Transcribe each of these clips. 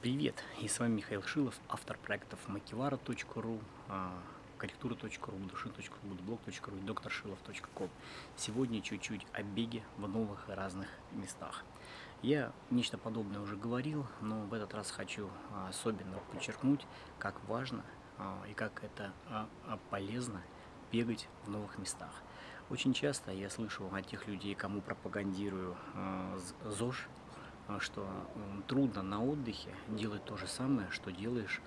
Привет, и с вами Михаил Шилов, автор проектов makivara.ru, корректура.ру, души.ру, будблог.ру и докторшилов.ком. Сегодня чуть-чуть о беге в новых разных местах. Я нечто подобное уже говорил, но в этот раз хочу а, особенно подчеркнуть, как важно а, и как это а, полезно бегать в новых местах. Очень часто я слышу от тех людей, кому пропагандирую ЗОЖ, а, что трудно на отдыхе делать то же самое, что делаешь,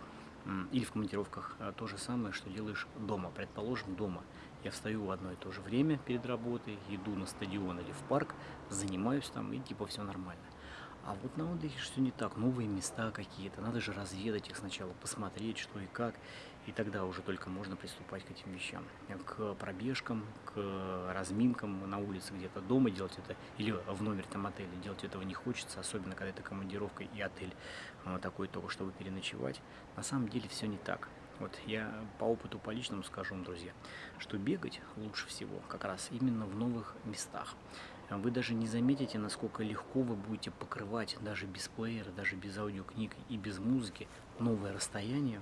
или в командировках а, то же самое, что делаешь дома. Предположим, дома. Я встаю в одно и то же время перед работой, иду на стадион или в парк, занимаюсь там, и типа все нормально. А вот на отдыхе все не так, новые места какие-то, надо же разведать их сначала, посмотреть, что и как, и тогда уже только можно приступать к этим вещам. К пробежкам, к разминкам на улице где-то дома делать это, или в номере там отеля делать этого не хочется, особенно когда это командировка и отель а, такой только, чтобы переночевать. На самом деле все не так. Вот я по опыту, по личному скажу вам, друзья, что бегать лучше всего как раз именно в новых местах. Вы даже не заметите, насколько легко вы будете покрывать даже без плеера, даже без аудиокниг и без музыки новое расстояние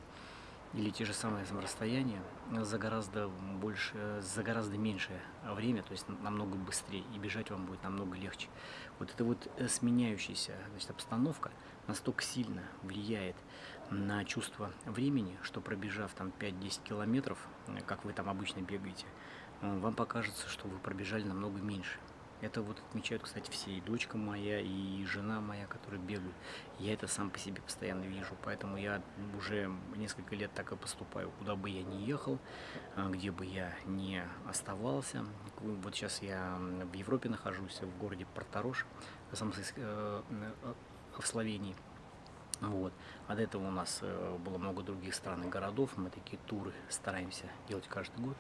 или те же самые расстояния за гораздо больше, за гораздо меньшее время, то есть намного быстрее, и бежать вам будет намного легче. Вот эта вот э, сменяющаяся значит, обстановка настолько сильно влияет на чувство времени, что пробежав там 5-10 километров, э, как вы там обычно бегаете, э, вам покажется, что вы пробежали намного меньше. Это вот отмечают, кстати, все, и дочка моя, и жена моя, которые бегают. Я это сам по себе постоянно вижу, поэтому я уже несколько лет так и поступаю, куда бы я ни ехал, а, где бы я ни оставался. Вот сейчас я в Европе нахожусь, в городе Порторош, э, в Словении. Вот. А до этого у нас э, было много других стран и городов, мы такие туры стараемся делать каждый год.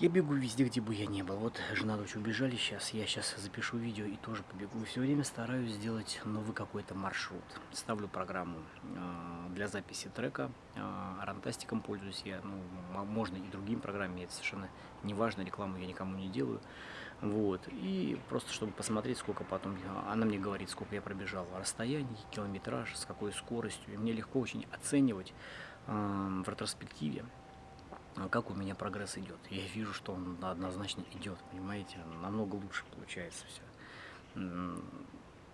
Я бегу везде, где бы я не был. Вот жена дочь убежали сейчас, я сейчас запишу видео и тоже побегу. Все время стараюсь сделать новый какой-то маршрут. Ставлю программу э, для записи трека. Э, Рантастиком пользуюсь я, ну, можно и другим программами, это совершенно не важно, рекламу я никому не делаю. Вот, и просто чтобы посмотреть, сколько потом, она мне говорит, сколько я пробежал, расстояние, километраж, с какой скоростью. И мне легко очень оценивать э, в ретроспективе, а как у меня прогресс идет. Я вижу, что он однозначно идет, понимаете, намного лучше получается все.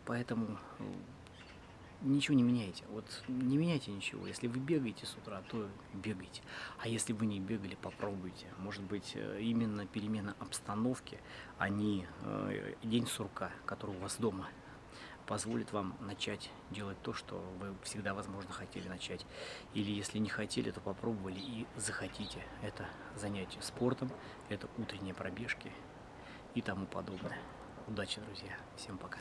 Поэтому э, ничего не меняйте. Вот не меняйте ничего. Если вы бегаете с утра, то бегайте. А если вы не бегали, попробуйте. Может быть, э, именно перемена обстановки, а не э, день сурка, который у вас дома позволит вам начать делать то, что вы всегда, возможно, хотели начать. Или если не хотели, то попробовали и захотите. Это занятие спортом, это утренние пробежки и тому подобное. Удачи, друзья. Всем пока.